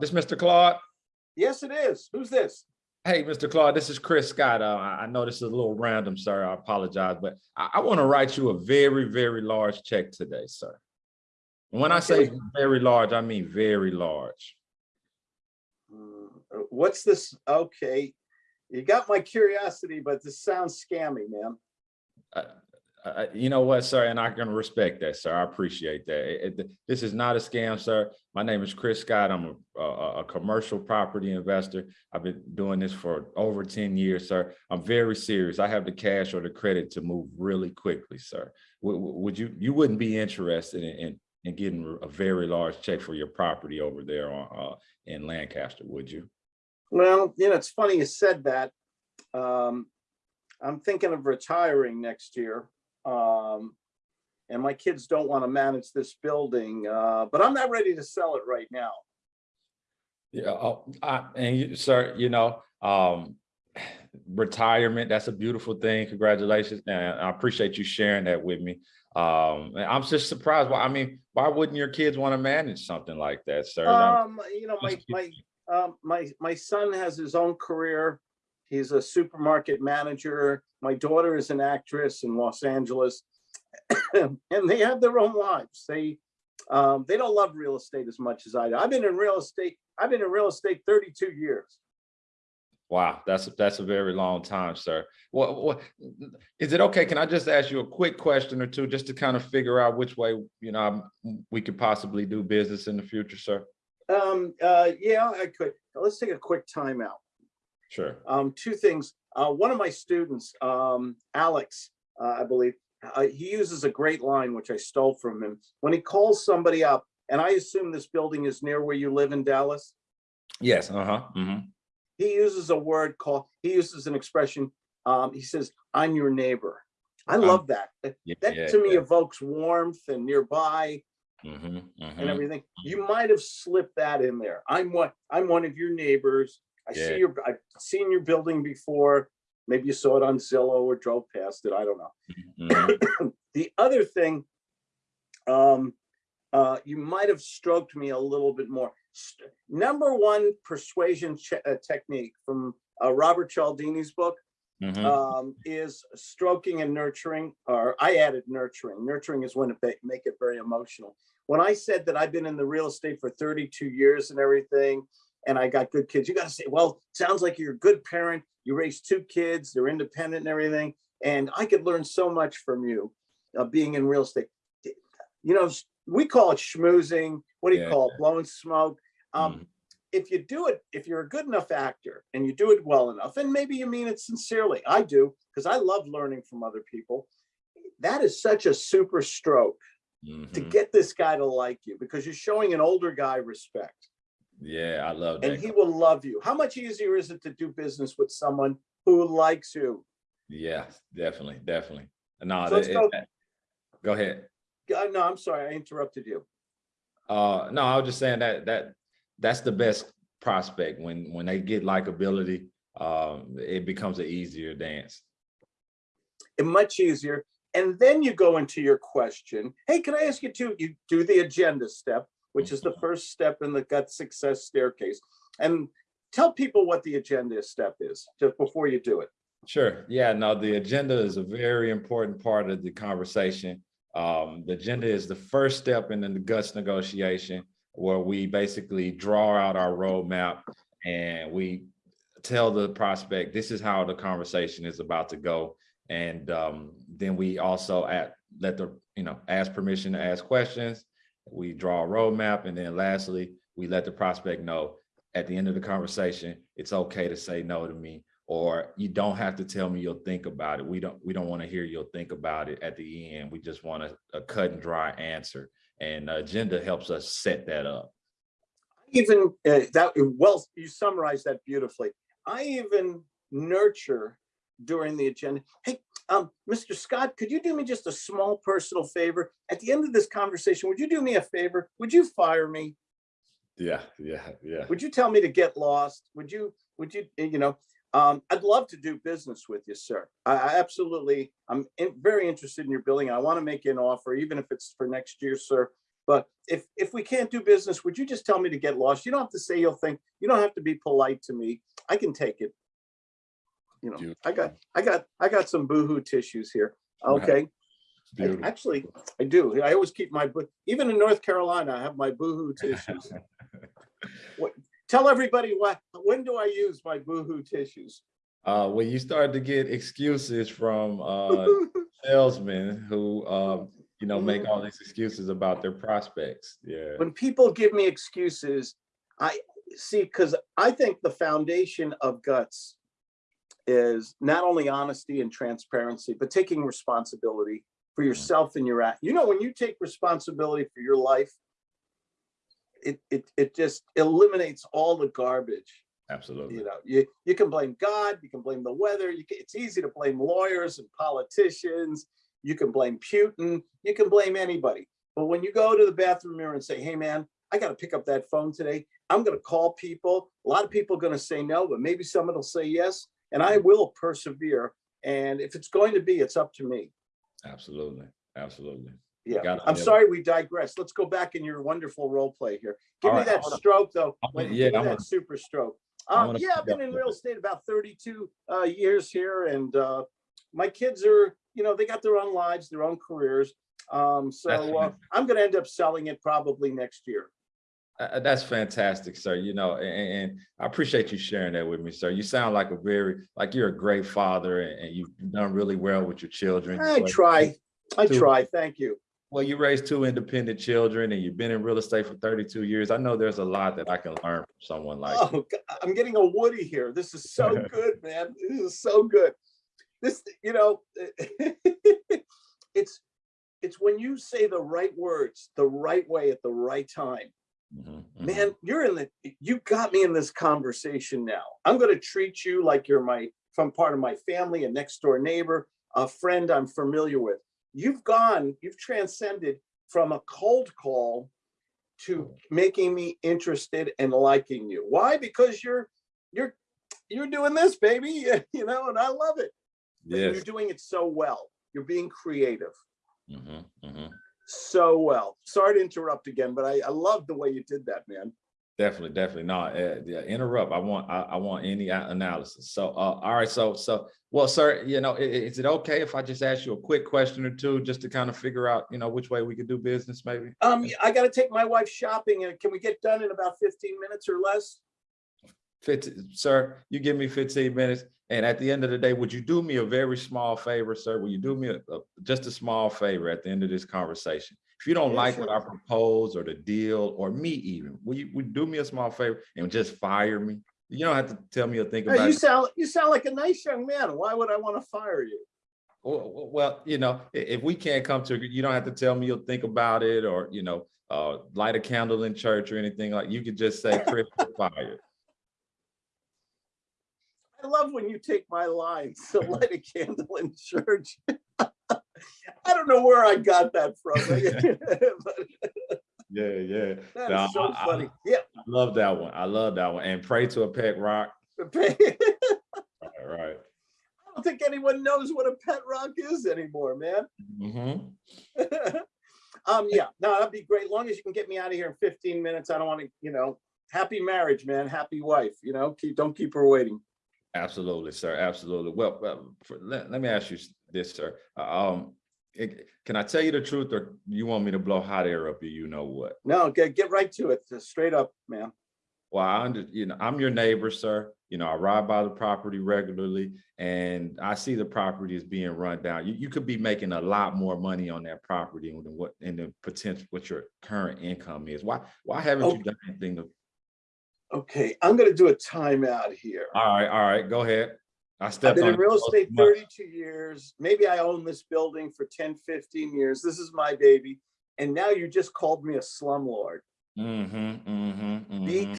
This Mr. Claude? Yes, it is. Who's this? Hey, Mr. Claude, this is Chris Scott. Uh, I know this is a little random, sir. I apologize, but I, I want to write you a very, very large check today, sir. And When I say very large, I mean very large. Uh, What's this? Okay. You got my curiosity, but this sounds scammy, man. Uh, you know what, sir, and I can respect that, sir. I appreciate that. It- it- this is not a scam, sir. My name is Chris Scott. I'm a, a, a commercial property investor. I've been doing this for over 10 years, sir. I'm very serious. I have the cash or the credit to move really quickly, sir. Would, would you, you wouldn't be interested in, in, in getting a very large check for your property over there on, uh, in Lancaster, would you? Well, you know, it's funny you said that. Um, I'm thinking of retiring next year. Um, and my kids don't want to manage this building, uh, but I'm not ready to sell it right now. Yeah, oh, I, and you, sir, you know, um, retirement, that's a beautiful thing. Congratulations. And I appreciate you sharing that with me. Um, and I'm just surprised. Why, I mean, why wouldn't your kids want to manage something like that, sir? Um, you know, my, my, um, my, my son has his own career. He's a supermarket manager. My daughter is an actress in Los Angeles. And they have their own lives. They, um, they don't love real estate as much as I do. I've been in real estate, I've been in real estate thirty-two years. Wow, that's, that's a very long time, sir. What, what, is it okay? Can I just ask you a quick question or two, just to kind of figure out which way, you know, we could possibly do business in the future, sir? Um, uh, yeah, I could. Let's take a quick timeout. Sure. um, two things. Uh, one of my students, um, Alex, uh, I believe, uh, he uses a great line, which I stole from him. When he calls somebody up, and I assume this building is near where you live in Dallas, Yes, uh-huh, mhm. he uses a word called, he uses an expression, um, he says, I'm your neighbor. I Um, love that. That Yeah, that to me yeah. evokes warmth and nearby Mhm, and mhm. everything. You might have slipped that in there. I'm one, I'm one of your neighbors. I Yeah. see your, I've seen your building before. Maybe you saw it on Zillow or drove past it. I don't know. Mhm. The other thing, um, uh, you might have stroked me a little bit more. St- Number one persuasion uh, technique from uh, Robert Cialdini's book Mhm. um, is stroking and nurturing, or I added nurturing. Nurturing is when it make it very emotional. When I said that I've been in the real estate for 32 years and everything, and I got good kids, you got to say, well, sounds like you're a good parent. You raised two kids, they're independent and everything. And I could learn so much from you uh, being in real estate. You know, we call it schmoozing. What do you Yeah. call it? Blowing smoke. Um, Mhm. if you do it, if you're a good enough actor and you do it well enough, and maybe you mean it sincerely, I do, because I love learning from other people. That is such a super stroke to Mhm. get this guy to like you because you're showing an older guy respect Yeah, I love that. and he will love you. How much easier is it to do business with someone who likes you? Yeah, definitely, definitely. No, So that- go. it- go ahead. Uh, No, I'm sorry, I interrupted you. Uh, no, I was just saying that, that, that's the best prospect when, when they get likability, um, it becomes an easier dance. and much easier. And then you go into your question. Hey, can I ask you to, you do the agenda step, which is the first step in the gut success staircase. And tell people what the agenda step is, just before you do it. Sure. Yeah, no, the agenda is a very important part of the conversation. Um, the agenda is the first step in the guts negotiation where we basically draw out our roadmap and we tell the prospect, this is how the conversation is about to go. And um, then we also at, let the, you know, ask permission to ask questions. We draw a roadmap. And then lastly, we let the prospect know at the end of the conversation, it's okay to say no to me or you don't have to tell me you'll think about it. We don't we don't want to hear you'll think about it at the end. We just want a, a cut and dry answer. And agenda helps us set that up. Even uh, that, well, you summarized that beautifully. I even nurture during the agenda. Hey, um, Mr. Scott, could you do me just a small personal favor? At the end of this conversation, would you do me a favor? Would you fire me? Yeah, yeah, yeah. Would you tell me to get lost? Would you, would you, eh, you know, um, I'd love to do business with you, sir. I, I absolutely, I'm in- very interested in your building. I want to make you an offer, even if it's for next year, sir. But if, if we can't do business, would you just tell me to get lost? You don't have to say you'll think, you don't have to be polite to me. I can take it. You know, I got, I got, I got some boohoo tissues here. Okay, I- actually, I do. I always keep my, even in North Carolina, I have my boohoo tissues. What, tell everybody what, when do I use my boohoo tissues? Uh, when you start to get excuses from, uh, salesmen who, um, you know, make Mm-hmm. all these excuses about their prospects. Yeah. when people give me excuses, I see, because I think the foundation of guts is not only honesty and transparency, but taking responsibility for yourself and your act. You know, when you take responsibility for your life, it it it just eliminates all the garbage. Absolutely. You know, you you can blame God, you can blame the weather. You can, it's easy to blame lawyers and politicians. You can blame Putin. You can blame anybody. But when you go to the bathroom mirror and say, "Hey, man, I got to pick up that phone today. I'm going to call people. A lot of people are going to say no, but maybe someone will say yes, and I will persevere. And if it's going to be, it's up to me." Absolutely. Absolutely. Yeah, I'm sorry we digress. Let's go back in your wonderful role play here. Give All me right, that wanna- stroke though. Wanna- yeah, give me that wanna- super stroke. Um, yeah, I've been in real estate about 32 uh, years here, and uh, my kids are, you know, they got their own lives, their own careers. Um, so uh. I'm going to end up selling it probably next year. Uh, that's fantastic, sir. You know, and, and I appreciate you sharing that with me, sir. You sound like a very, like you're a great father and, and you've done really well with your children. I try. I Two- try. Thank you. Well, you raised two independent children and you've been in real estate for 32 years. I know there's a lot that I can learn from someone like. Oh, g- I'm getting a Woody here. This is so good, man. This is so good. This, you know, it's it's when you say the right words the right way at the right time. Mhm, mhm. Man, you're in the you got me in this conversation now. I'm going to treat you like you're my from part of my family, a next door neighbor, a friend I'm familiar with. You've gone, you've transcended from a cold call to making me interested and liking you. Why? Because you're you're you're doing this, baby, you know, and I love it. Yes. You're doing it so well. You're being creative Mhm, mhm. So well. Sorry to interrupt again, but I, I love the way you did that, man. Definitely, definitely. No, uh, yeah, interrupt. I want, I, I want any analysis. So, uh, all right. So, so, well, sir, you know, i- i- is it okay if I just ask you a quick question or two, just to kind of figure out, you know, which way we could do business, maybe? Um, I gotta take my wife shopping and can we get done in about fifteen minutes or less? Fifteen, sir, you give me fifteen minutes, and at the end of the day, would you do me a very small favor, sir? Will you do me a, a- just a small favor at the end of this conversation? If you don't like what. I propose or the deal or me even, will you, would you do me a small favor and just fire me? You don't have to tell me or think Hey, about You it. sound, you sound like a nice young man. Why would I want to fire you? Well, well, you know, if we can't come to, you don't have to tell me you'll think about it or, you know, uh, light a candle in church or anything like, you could just say, Chris, fired. I love when you take my lines, so light a candle in church. I don't know where I got that from. but Yeah, yeah. That No, is so I- I- funny. Yeah. I love that one. I love that one. And pray to a pet rock. right I don't think anyone knows what a pet rock is anymore, man. Mhm. um, yeah, no, that'd be great. Long as you can get me out of here in 15 minutes. I don't want to, you know, happy marriage, man. Happy wife. You know, keep don't keep her waiting. Absolutely, sir. Absolutely. Well, well, for- let, let me ask you this, sir. Uh, Um, it- can I tell you the truth or you want me to blow hot air up you, you know what? No, get get right to it. Just straight up, man. Well, I under, you know, I'm your neighbor, sir. You know, I ride by the property regularly and I see the property is being run down. You, you could be making a lot more money on that property than what, in the potential, what your current income is. Why, why haven't you done anything? to- Okay, I'm gonna do a timeout here. All right, all right, go ahead. I I've been in real estate too much. 32 years. Maybe I own this building for 10, 15 years. This is my baby. And now you just called me a slumlord. Mhm, mhm, Be mhm.